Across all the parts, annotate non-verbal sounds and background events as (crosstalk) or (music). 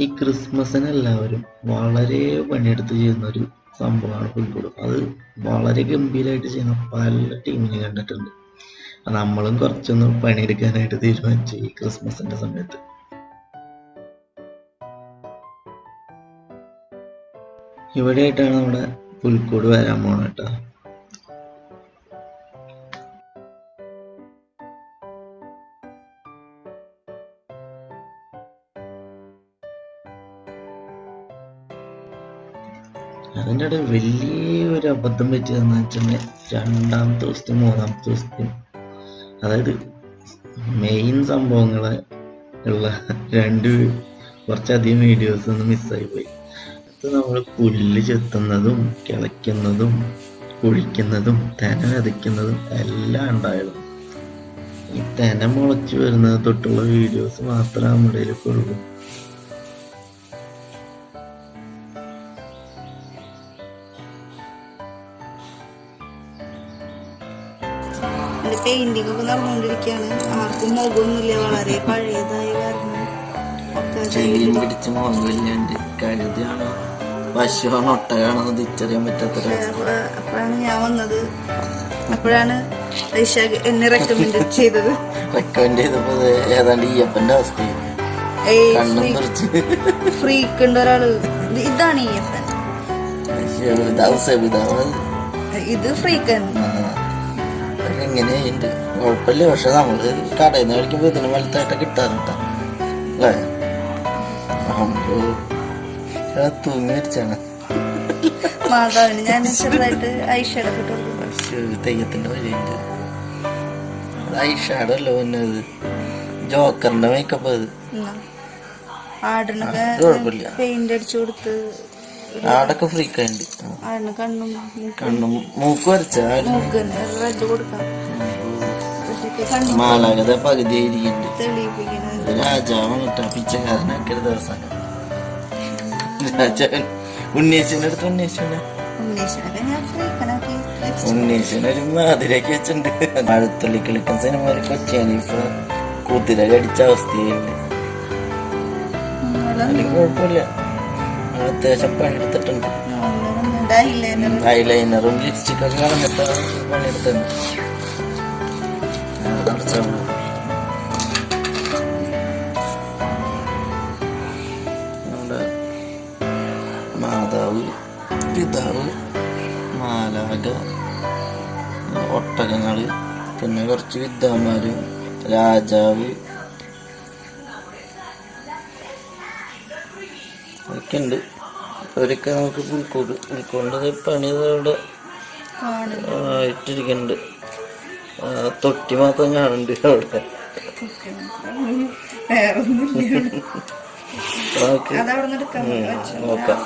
ഈ ക്രിസ്മസിന് എല്ലാവരും വളരെ പണിയെടുത്ത് ചെയ്യുന്ന ഒരു സംഭവമാണ് ഫുട്ബോൾ അത് വളരെ ഗംഭീരമായിട്ട് ചെയ്യുന്ന പല ടീമിനെ കണ്ടിട്ടുണ്ട്. നമ്മളും കുറച്ചൊന്ന് പണിയെടുക്കാനായിട്ട് തീരുമാനിച്ചു ഈ ക്രിസ്മസിന്റെ സമയത്ത്. ഇവിടെയായിട്ടാണ് നമ്മുടെ പുൽക്കൂട് വരാൻ പോണ ഇടയിൽ വലിയൊരു അബദ്ധം പറ്റിയതെന്ന് വെച്ചിട്ടുണ്ടെങ്കിൽ രണ്ടാമത്തെ ദിവസത്തെയും മൂന്നാമത്തെ ദിവസത്തെയും അതായത് മെയിൻ സംഭവങ്ങളെ ഉള്ള രണ്ട് കുറച്ചധികം വീഡിയോസ് ഒന്ന് മിസ്സായി പോയി. അത് നമ്മൾ പുല്ല് ചെത്തുന്നതും കിളയ്ക്കുന്നതും കുഴിക്കുന്നതും തെന വിതയ്ക്കുന്നതും എല്ലാം ഉണ്ടായിരുന്നു. ഈ തെന മുളച്ചു വരുന്നത് തൊട്ടുള്ള വീഡിയോസ് മാത്രമേ നമ്മുടെ ഉള്ളൂ. പെയിന്റിംഗ് ഒക്കെ നടന്നുകൊണ്ടിരിക്കുകയാണ്. ആർക്കും മുഖമൊന്നുമില്ല. വളരെ പഴയതായി കാരണം. പശുവാണോ തിരിച്ചറിയാൻ അപ്പോഴാണ് ഞാൻ വന്നത്. അപ്പോഴാണ് എന്നെ റെക്കമെൻഡ് ചെയ്തത്. റെക്കമെൻഡ് ചെയ്തപ്പോ ഏതാണ്ട് ഈയപ്പന്റെ അവസ്ഥ. ഫ്രീക്ക് ഉണ്ട് ഒരാൾ. ഇത് ഇതാണ് ഇത് ഫ്രീക്കൻ എങ്ങനെയുണ്ട്? കുഴപ്പമില്ല പക്ഷെ നമ്മൾ കടയിൽ നിന്ന് കളിക്കുമ്പോൾ ഇതിന് വലുതായിട്ട് കിട്ടാറുണ്ട്. അല്ലേ? നമ്മൾ ആ തൂങ്ങി മരിച്ചാണ്. മാതാവിന് ഞാൻ ചെറുതായിട്ട് വഴിയുണ്ട്. ഐഷാഡോ പിന്നെ അത് ജോക്കറിന്റെ മേക്കപ്പ് അത് ആടിനൊക്കെ പെയിന്റ് അടിച്ചു കൊടുത്ത് ആടൊക്കെ ഫ്രീ ഉണ്ട് കണ്ണും കണ്ണും മൂക്ക് വരച്ച മാലാകത പകുതി ആയിരിക്കുന്നുണ്ട് തെളിയിപ്പിക്കുന്നത് രാജാവാണ് കേട്ടോ പിച്ചക്കാരനൊക്കെ ഒരു ദിവസം രാജാവൻ ഉണ്ണീശന്റെ അടുത്ത് ഫ്രീക്കനാക്കി ഉണ്ണീശനൊരു മാതിരൊക്കെ വെച്ചിട്ടുണ്ട്. മഴത്തുള്ളി കളിക്കുന്ന സിനിമ ഒരു കൊച്ചിയാണ് ഇപ്പൊ കുതിര കടിച്ച അവസ്ഥയുണ്ട് അല്ലെങ്കിൽ കുഴപ്പമില്ല. അത്യാവശ്യം പണിയെടുത്തിട്ടുണ്ട് ഐലൈനറും ലിപ്സ്റ്റിക്കും കളഞ്ഞിട്ട് പണിയെടുത്തിട്ടുണ്ട്. നമ്മുടെ മാതാവ് പിതാവ് മാലാക ഒട്ടകങ്ങൾ പിന്നെ കുറച്ച് വിദ്വാന്മാരും രാജാവ് ഉണ്ട്. അവരൊക്കെ നമുക്ക് പുൽക്കൂട് പുൽക്കൂടിന്റെ പണി അവിടെ ഇട്ടിരിക്കുന്നുണ്ട്. തൊട്ടി മാത്രം കാണുന്നുണ്ട് അവിടെ. (laughs) നോക്കാം.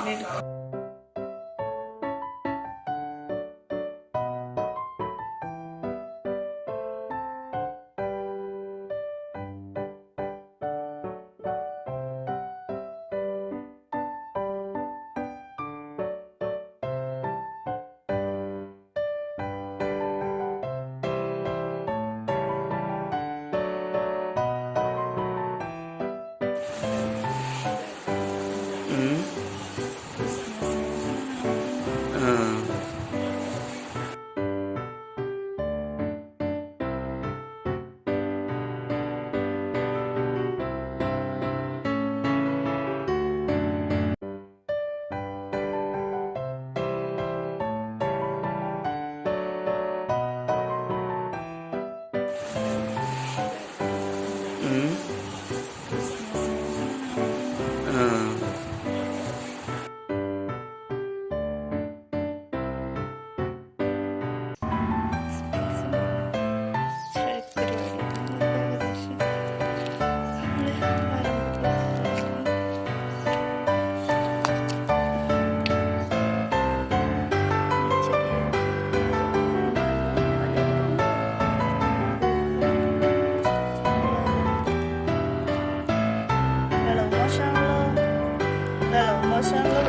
Mm-hmm.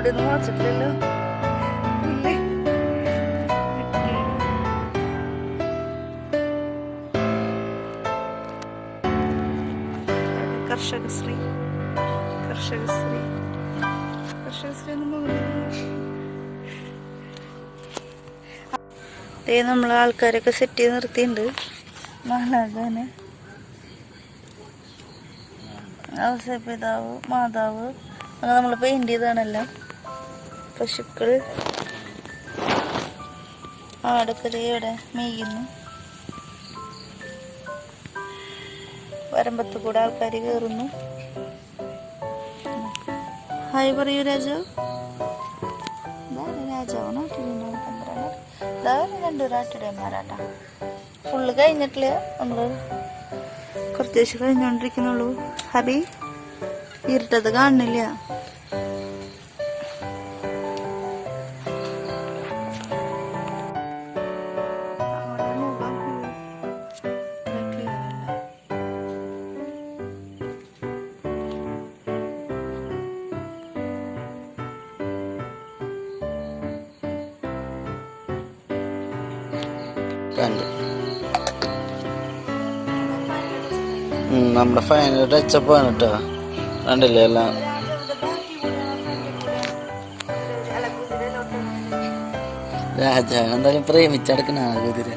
അവിടെ നിന്ന് വാച്ചിട്ടില്ലല്ലോ? കർഷകശ്രീ. കർഷകശ്രീ. കർഷകശ്രീ എന്ന് ദേ നമ്മൾ ആൾക്കാരൊക്കെ സെറ്റ് ചെയ്ത് നിർത്തിയിട്ടുണ്ട്. മഹാരാജാന് ഔസപിതാവ് മാതാവ് അങ്ങനെ നമ്മൾ പെയിന്റ് ചെയ്താണല്ലോ പശുക്കൾ. ആടൊക്കെ ഇവിടെ മേയുന്നു. വരമ്പത്ത് കൂടെ ആൾക്കാർ കയറുന്നു ഹായ് പറയൂ രാജാവ്. രാജാവാണ്. രണ്ടു നാട്ടിടന്മാരാട്ടാ ഫുള്ള് കഴിഞ്ഞിട്ടില്ല. നമ്മൾ കുറച്ച് ദിവസം കഴിഞ്ഞോണ്ടിരിക്കുന്നുള്ളൂ. ഹബി ഇരുട്ടത് കാണുന്നില്ല. നമ്മുടെ ഫൈനൽ ടച്ചപ്പ് ആണ് കേട്ടോ കണ്ടില്ലേ എല്ലാം? രാജാവ് എന്തായാലും പ്രേമിച്ചടക്കണ കുതിര.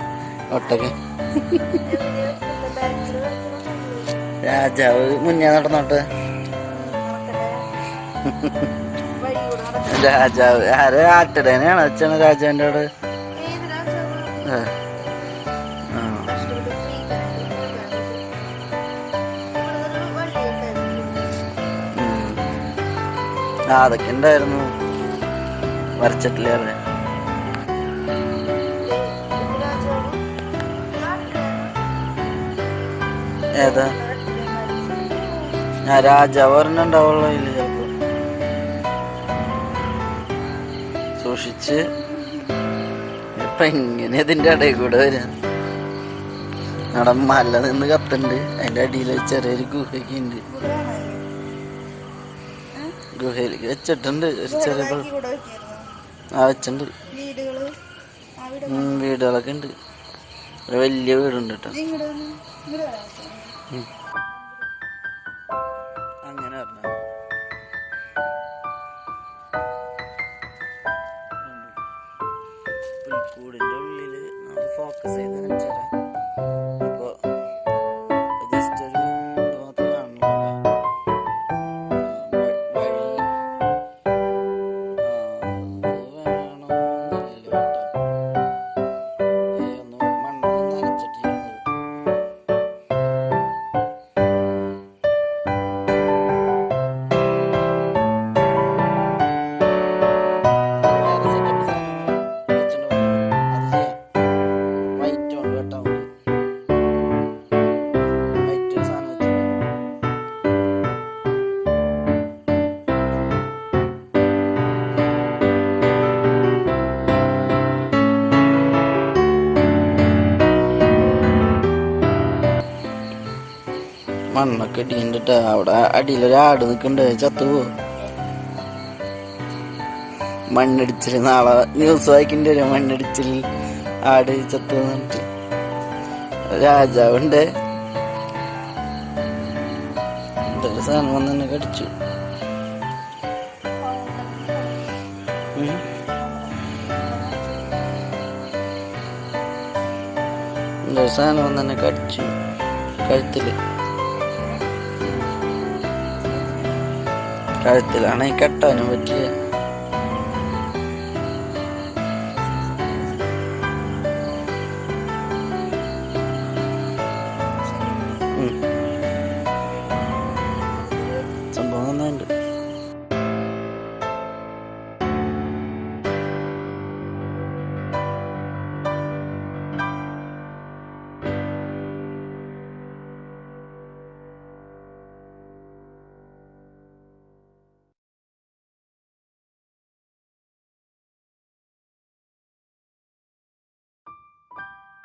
ഒട്ടൊക്കെ രാജാവ് മുന്നേ നടന്നോട്ട്. രാജാവ് ആരെ ആട്ടിടേനെയാണ് അച്ഛന രാജാവിന്റെ അവിടെ? അതൊക്കെ ഉണ്ടായിരുന്നു. വരച്ചിട്ടില്ലേ ഏതാ? ഞാൻ രാജാവ് ചിലപ്പോ. സൂക്ഷിച്ച്. ഇപ്പൊ എങ്ങനെ ഇതിന്റെ ഇടയിൽ കൂടെ വരാം. നട മല നിന്ന് കത്തുണ്ട് അതിന്റെ അടിയിൽ ചെറിയൊരു ഗുഹയൊക്കെ ഉണ്ട്. ഗുഹയിലേക്ക്. വെച്ചിട്ടുണ്ട്. ചെറിയ ആ വെച്ചിട്ടുണ്ട്. വീടുകളൊക്കെ ഉണ്ട്. ഒരു വലിയ വീടുണ്ട് കേട്ടോ. അങ്ങനെ പറഞ്ഞു പുൽക്കൂടിന്റെ ഉള്ളിൽ നമ്മൾ ഫോക്കസ് ചെയ്ത് കാണിച്ചു സാധനം വെച്ചിട്ടുണ്ട്. മണ്ണൊക്കെ ഇടിണ്ടിട്ട് അവിടെ അടിയിലൊരു ആട് നിൽക്കണ്ട് ചത്തുപോ മണ്ണടിച്ചിൽ നാളെ ന്യൂസ് വായിക്കേണ്ടി വരും. മണ്ണടിച്ചിൽ ആട് ചത്തു എന്നിട്ട് രാജാവുണ്ട്. എന്തൊരു സാധനം വന്ന് കടിച്ചു. എന്തൊരു സാധനം വന്ന് കടിച്ചു കഴുത്തിൽ. കഴുത്തിലാണെങ്കിൽ കെട്ടാനും പറ്റില്ല 嗯。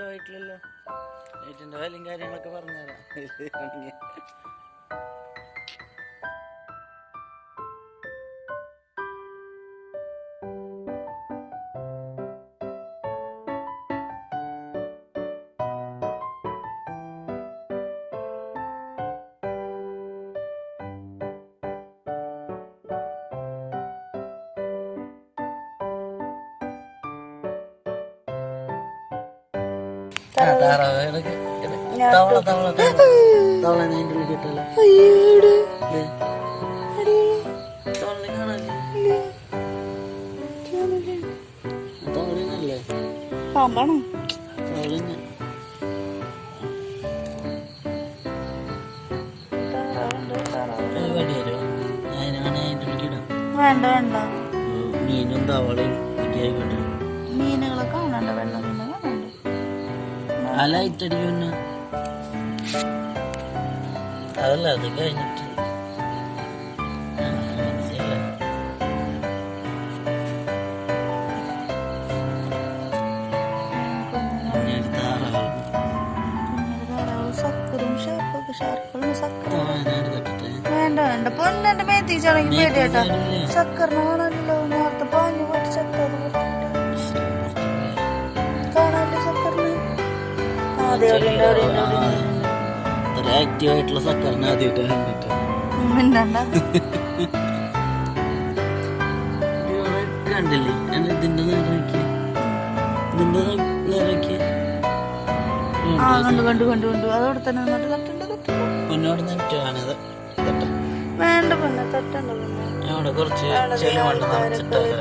ആയിട്ടില്ലല്ലോ ഏറ്റവും വിലയും കാര്യങ്ങളൊക്കെ പറഞ്ഞുതരാം. പാമ്പാണോ? വേണ്ട വേണ്ട. മീനും തവളയും ആ ലൈറ്റ് അടിക്കുന്ന അതല്ല അത് കഴിഞ്ഞിട്ട് വേണ്ട വേണ്ട. പൊന്നെ ഒരു താറാവ്. കുഞ്ഞൊരു അത്ര ആക്റ്റീവ് ആയിട്ടുള്ള സക്കറിനെ ആദ്യമായിട്ട് കണ്ടിട്ട്. കണ്ടില്ലേ? ഇതിന്റെ നേരെ നോക്കിയേ. ഇതിന്റെ നേരെ നോക്കിയേ. ആ കണ്ടു കണ്ടു കണ്ടു കണ്ടു. അതവിടെ തന്നെ നിന്നിട്ട് തട്ടുണ്ട് പൊന്നോട് നെറ്റാണിത് വേണ്ട പൊന്നെ തട്ടണ്ട അവിടെ കുറച്ച് ചെളിമണ്ണ് നിറച്ചിട്ടല്ലേ